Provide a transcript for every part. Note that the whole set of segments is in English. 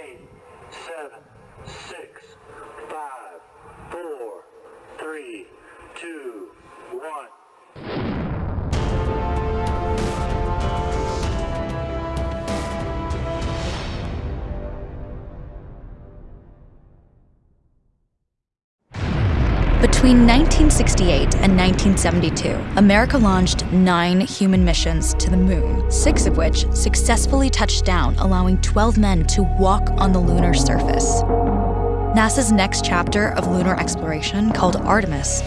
eight, seven, six, five, four, three, two, Between 1968 and 1972, America launched nine human missions to the moon, six of which successfully touched down, allowing 12 men to walk on the lunar surface. NASA's next chapter of lunar exploration, called Artemis,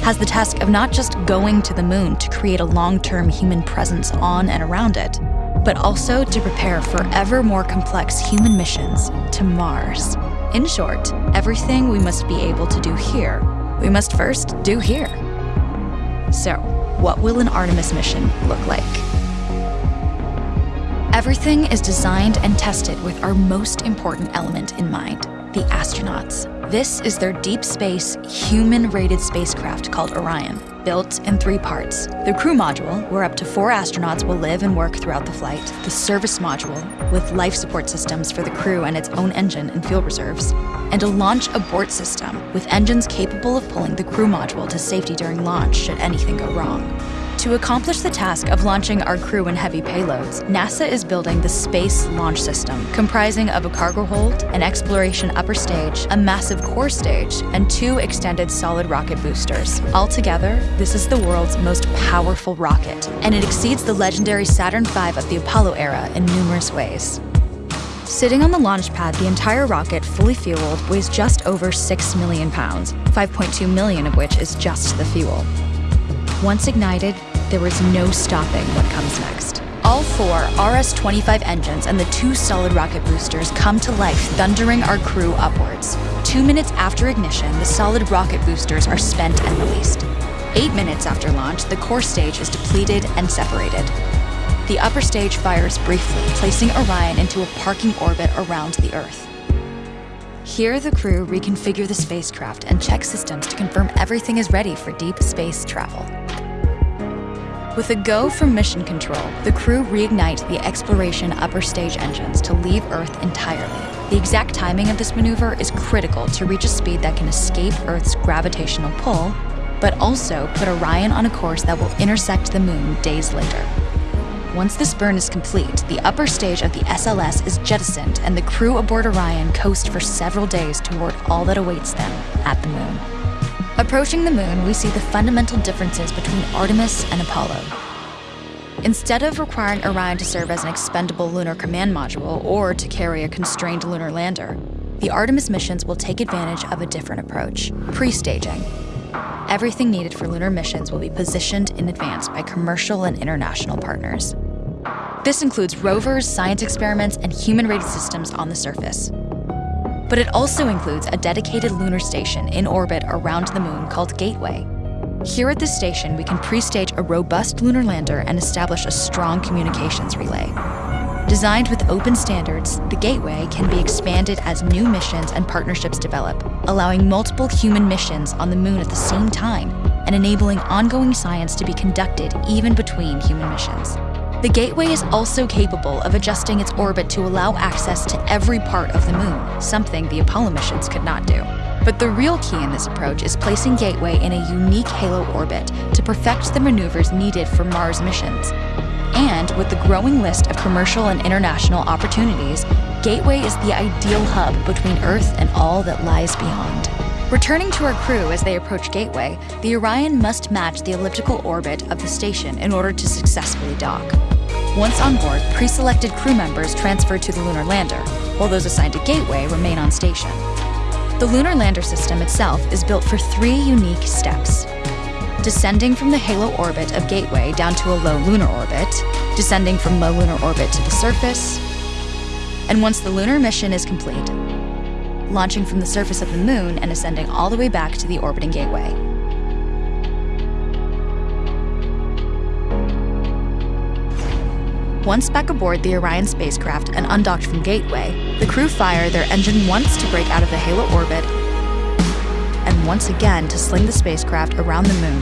has the task of not just going to the moon to create a long-term human presence on and around it, but also to prepare for ever more complex human missions to Mars. In short, everything we must be able to do here we must first do here. So, what will an Artemis mission look like? Everything is designed and tested with our most important element in mind, the astronauts. This is their deep space, human-rated spacecraft called Orion, built in three parts. The crew module, where up to four astronauts will live and work throughout the flight. The service module, with life support systems for the crew and its own engine and fuel reserves. And a launch abort system, with engines capable of pulling the crew module to safety during launch should anything go wrong. To accomplish the task of launching our crew and heavy payloads, NASA is building the Space Launch System, comprising of a cargo hold, an exploration upper stage, a massive core stage, and two extended solid rocket boosters. Altogether, this is the world's most powerful rocket, and it exceeds the legendary Saturn V of the Apollo era in numerous ways. Sitting on the launch pad, the entire rocket, fully fueled, weighs just over 6 million pounds, 5.2 million of which is just the fuel. Once ignited, there is no stopping what comes next. All four RS-25 engines and the two solid rocket boosters come to life, thundering our crew upwards. Two minutes after ignition, the solid rocket boosters are spent and released. Eight minutes after launch, the core stage is depleted and separated. The upper stage fires briefly, placing Orion into a parking orbit around the Earth. Here, the crew reconfigure the spacecraft and check systems to confirm everything is ready for deep space travel. With a go from mission control, the crew reignite the exploration upper stage engines to leave Earth entirely. The exact timing of this maneuver is critical to reach a speed that can escape Earth's gravitational pull, but also put Orion on a course that will intersect the moon days later. Once this burn is complete, the upper stage of the SLS is jettisoned and the crew aboard Orion coast for several days toward all that awaits them at the moon. Approaching the moon, we see the fundamental differences between Artemis and Apollo. Instead of requiring Orion to serve as an expendable lunar command module or to carry a constrained lunar lander, the Artemis missions will take advantage of a different approach, pre-staging. Everything needed for lunar missions will be positioned in advance by commercial and international partners. This includes rovers, science experiments, and human-rated systems on the surface but it also includes a dedicated lunar station in orbit around the moon called Gateway. Here at this station, we can pre-stage a robust lunar lander and establish a strong communications relay. Designed with open standards, the Gateway can be expanded as new missions and partnerships develop, allowing multiple human missions on the moon at the same time and enabling ongoing science to be conducted even between human missions. The Gateway is also capable of adjusting its orbit to allow access to every part of the moon, something the Apollo missions could not do. But the real key in this approach is placing Gateway in a unique halo orbit to perfect the maneuvers needed for Mars missions. And with the growing list of commercial and international opportunities, Gateway is the ideal hub between Earth and all that lies beyond. Returning to our crew as they approach Gateway, the Orion must match the elliptical orbit of the station in order to successfully dock. Once on board, pre-selected crew members transfer to the lunar lander, while those assigned to Gateway remain on station. The lunar lander system itself is built for three unique steps. Descending from the halo orbit of Gateway down to a low lunar orbit, descending from low lunar orbit to the surface, and once the lunar mission is complete, launching from the surface of the moon and ascending all the way back to the orbiting Gateway. Once back aboard the Orion spacecraft and undocked from Gateway, the crew fire their engine once to break out of the halo orbit and once again to sling the spacecraft around the moon,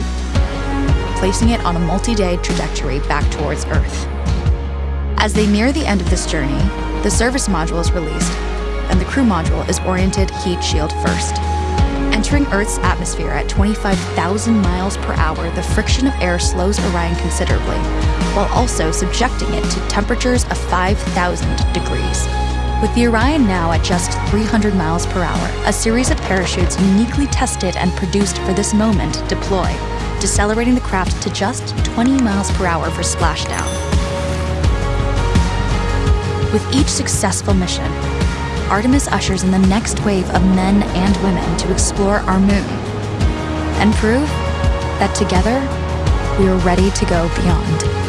placing it on a multi-day trajectory back towards Earth. As they near the end of this journey, the service module is released, and the crew module is oriented heat shield first. Entering Earth's atmosphere at 25,000 miles per hour, the friction of air slows Orion considerably, while also subjecting it to temperatures of 5,000 degrees. With the Orion now at just 300 miles per hour, a series of parachutes uniquely tested and produced for this moment deploy, decelerating the craft to just 20 miles per hour for splashdown. With each successful mission, Artemis ushers in the next wave of men and women to explore our moon and prove that together we are ready to go beyond.